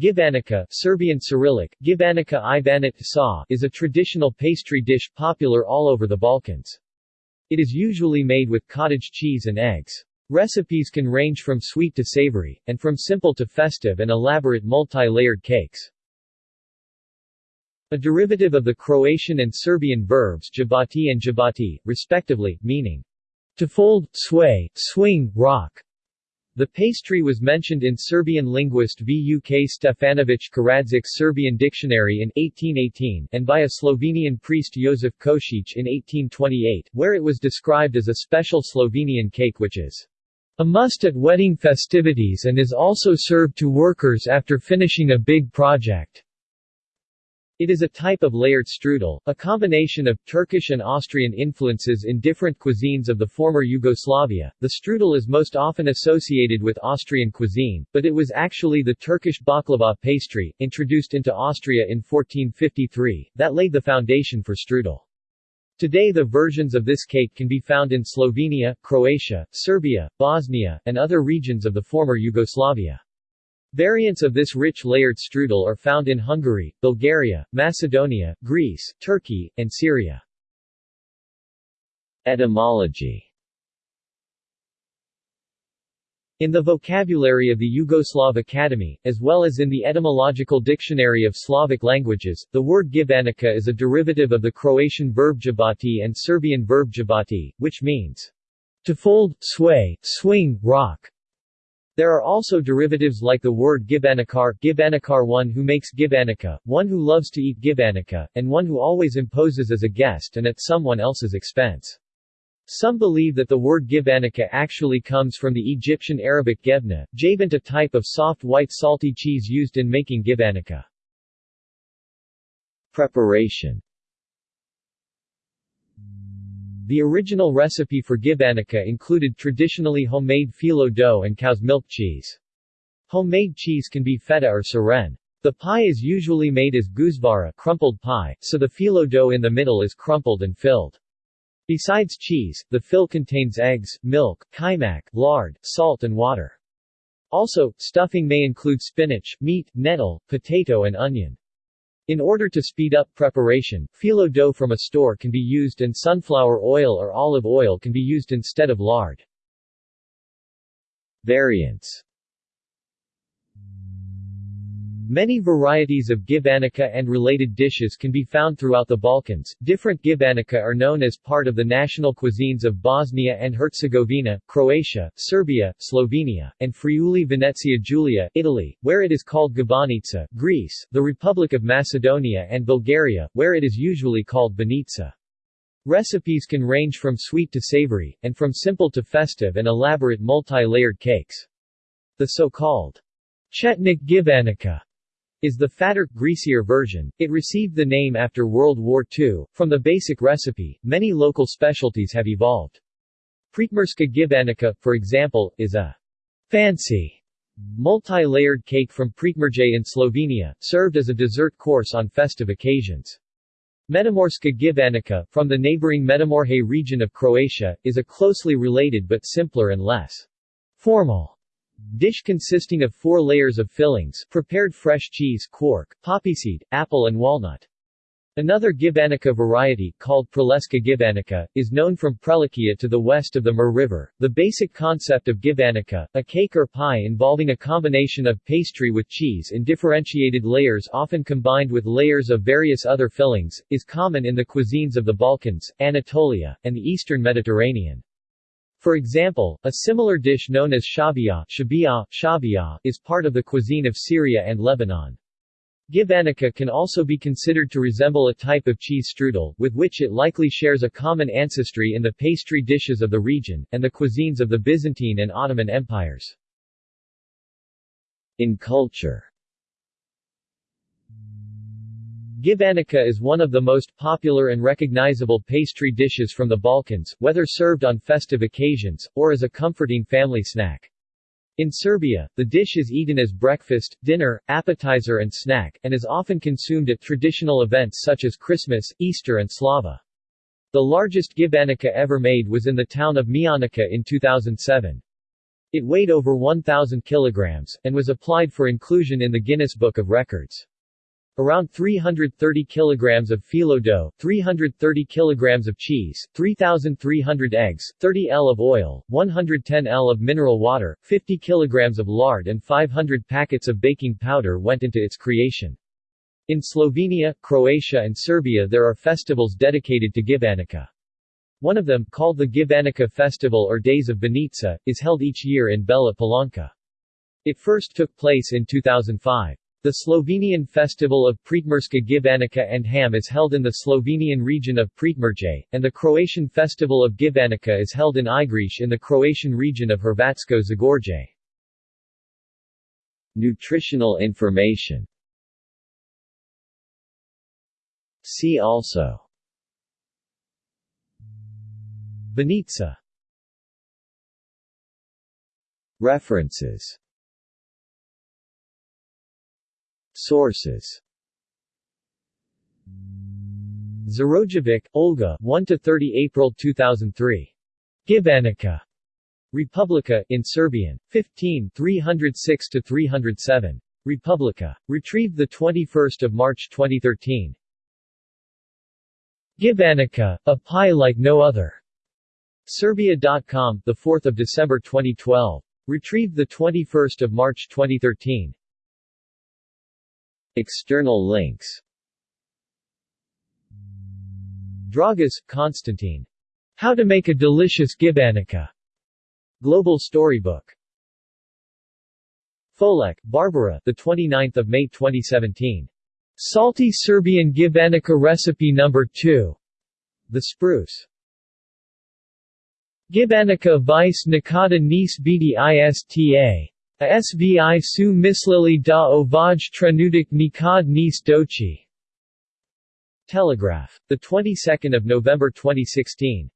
Gibanica Serbian Cyrillic, Gibanica Ibanit sa is a traditional pastry dish popular all over the Balkans. It is usually made with cottage cheese and eggs. Recipes can range from sweet to savory, and from simple to festive and elaborate multi-layered cakes. A derivative of the Croatian and Serbian verbs jabati and jabati, respectively, meaning to fold, sway, swing, rock, the pastry was mentioned in Serbian linguist Vuk Stefanović Karadžić's Serbian dictionary in 1818 and by a Slovenian priest Josef Košić in 1828, where it was described as a special Slovenian cake which is a must at wedding festivities and is also served to workers after finishing a big project. It is a type of layered strudel, a combination of Turkish and Austrian influences in different cuisines of the former Yugoslavia. The strudel is most often associated with Austrian cuisine, but it was actually the Turkish baklava pastry, introduced into Austria in 1453, that laid the foundation for strudel. Today the versions of this cake can be found in Slovenia, Croatia, Serbia, Bosnia, and other regions of the former Yugoslavia. Variants of this rich layered strudel are found in Hungary, Bulgaria, Macedonia, Greece, Turkey, and Syria. Etymology In the vocabulary of the Yugoslav Academy, as well as in the Etymological Dictionary of Slavic Languages, the word gibanica is a derivative of the Croatian verb jabati and Serbian verb jabati, which means to fold, sway, swing, rock. There are also derivatives like the word gibanikar, gibanikar one who makes gibanica, one who loves to eat gibanica, and one who always imposes as a guest and at someone else's expense. Some believe that the word gibanica actually comes from the Egyptian Arabic gebna, jabant a type of soft white salty cheese used in making gibanica. Preparation the original recipe for gibanica included traditionally homemade phyllo dough and cow's milk cheese. Homemade cheese can be feta or siren. The pie is usually made as gužvara crumpled pie, so the phyllo dough in the middle is crumpled and filled. Besides cheese, the fill contains eggs, milk, kajmak, lard, salt and water. Also, stuffing may include spinach, meat, nettle, potato and onion. In order to speed up preparation, phyllo dough from a store can be used and sunflower oil or olive oil can be used instead of lard. Variants Many varieties of gibanica and related dishes can be found throughout the Balkans. Different gibanica are known as part of the national cuisines of Bosnia and Herzegovina, Croatia, Serbia, Slovenia, and Friuli Venezia Giulia, Italy, where it is called gibanica, Greece, the Republic of Macedonia and Bulgaria, where it is usually called banitsa. Recipes can range from sweet to savory, and from simple to festive and elaborate multi-layered cakes. The so-called Chetnik gibanica is the fatter, greasier version. It received the name after World War II. From the basic recipe, many local specialties have evolved. Prekmurska gibanica, for example, is a fancy multi-layered cake from Prekmurje in Slovenia, served as a dessert course on festive occasions. Međimurska gibanica, from the neighboring Međimurje region of Croatia, is a closely related but simpler and less formal Dish consisting of four layers of fillings, prepared fresh cheese, quark, poppyseed, apple and walnut. Another gibanica variety, called Prleška gibanica, is known from Prlekija to the west of the Mur River. The basic concept of gibanica, a cake or pie involving a combination of pastry with cheese in differentiated layers often combined with layers of various other fillings, is common in the cuisines of the Balkans, Anatolia, and the eastern Mediterranean. For example, a similar dish known as shabia, shabia, shabia is part of the cuisine of Syria and Lebanon. Gibanica can also be considered to resemble a type of cheese strudel, with which it likely shares a common ancestry in the pastry dishes of the region, and the cuisines of the Byzantine and Ottoman empires. In culture Gibanica is one of the most popular and recognizable pastry dishes from the Balkans, whether served on festive occasions, or as a comforting family snack. In Serbia, the dish is eaten as breakfast, dinner, appetizer and snack, and is often consumed at traditional events such as Christmas, Easter and Slava. The largest gibanica ever made was in the town of Mionica in 2007. It weighed over 1,000 kilograms, and was applied for inclusion in the Guinness Book of Records. Around 330 kilograms of phyllo dough, 330 kilograms of cheese, 3,300 eggs, 30 L of oil, 110 L of mineral water, 50 kilograms of lard and 500 packets of baking powder went into its creation. In Slovenia, Croatia and Serbia there are festivals dedicated to Gibanica. One of them, called the Gibanica Festival or Days of Banitsa, is held each year in Bela Palanka. It first took place in 2005. The Slovenian festival of Prekmurska Gibanica and Ham is held in the Slovenian region of Prekmurje, and the Croatian festival of Gibanica is held in Igrish in the Croatian region of Hrvatsko Zagorje. Nutritional information. See also. Banitsa References Sources Zirojević, Olga 1–30 April 2003. Gibanica. Republika, in Serbian. 15 306–307. Republika. Retrieved 21 March 2013. Gibanica, a pie like no other. Serbia.com, 4 December 2012. Retrieved 21 March 2013. External links Dragas, Constantine. How to make a delicious gibanica. Global Storybook. Rolek, Barbara, the 29th of May 2017. Salty Serbian gibanica recipe number 2. The Spruce. Gibanica vice nikada nis biti ista. A svi su mislili da ovaj trenutak nikad nis dochi. Telegraph. The 22nd of November 2016.